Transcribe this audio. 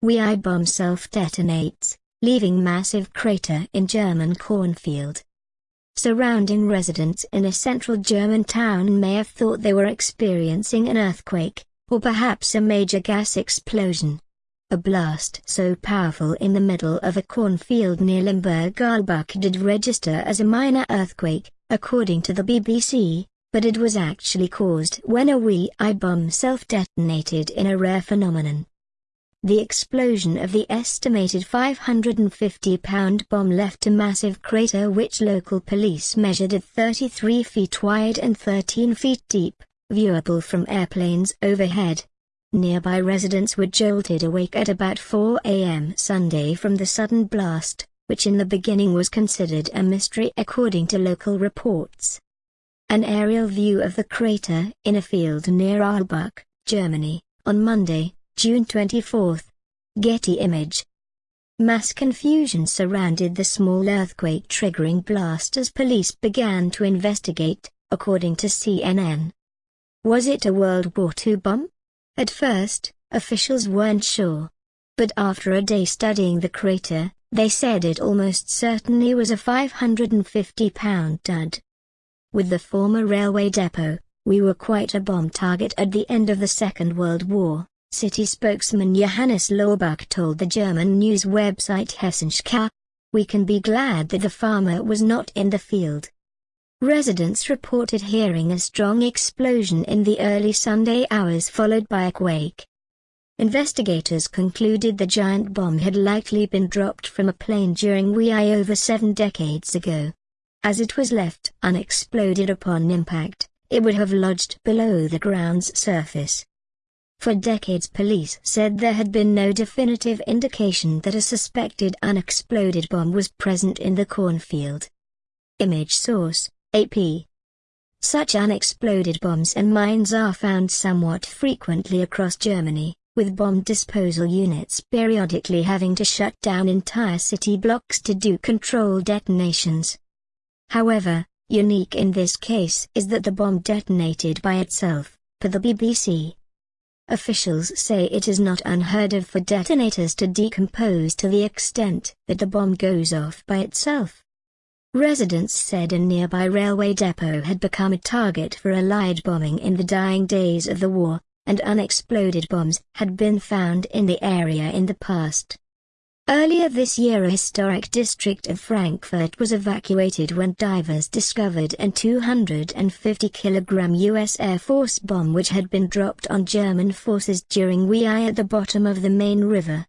WEI bomb self-detonates, leaving massive crater in German cornfield. Surrounding residents in a central German town may have thought they were experiencing an earthquake, or perhaps a major gas explosion. A blast so powerful in the middle of a cornfield near Limburg-Ahlbach did register as a minor earthquake, according to the BBC, but it was actually caused when a WEI bomb self-detonated in a rare phenomenon. The explosion of the estimated 550-pound bomb left a massive crater which local police measured at 33 feet wide and 13 feet deep, viewable from airplanes overhead. Nearby residents were jolted awake at about 4 a.m. Sunday from the sudden blast, which in the beginning was considered a mystery according to local reports. An aerial view of the crater in a field near Ahlbach, Germany, on Monday, June 24. Getty image. Mass confusion surrounded the small earthquake-triggering blast as police began to investigate, according to CNN. Was it a World War II bomb? At first, officials weren't sure. But after a day studying the crater, they said it almost certainly was a 550-pound dud. With the former railway depot, we were quite a bomb target at the end of the Second World War. City spokesman Johannes Laubach told the German news website Hessenschau. We can be glad that the farmer was not in the field. Residents reported hearing a strong explosion in the early Sunday hours followed by a quake. Investigators concluded the giant bomb had likely been dropped from a plane during WEI over seven decades ago. As it was left unexploded upon impact, it would have lodged below the ground's surface. For decades police said there had been no definitive indication that a suspected unexploded bomb was present in the cornfield. Image source, AP. Such unexploded bombs and mines are found somewhat frequently across Germany, with bomb disposal units periodically having to shut down entire city blocks to do controlled detonations. However, unique in this case is that the bomb detonated by itself, per the BBC. Officials say it is not unheard of for detonators to decompose to the extent that the bomb goes off by itself. Residents said a nearby railway depot had become a target for Allied bombing in the dying days of the war, and unexploded bombs had been found in the area in the past. Earlier this year a historic district of Frankfurt was evacuated when divers discovered an 250-kilogram U.S. Air Force bomb which had been dropped on German forces during WEI at the bottom of the Main River.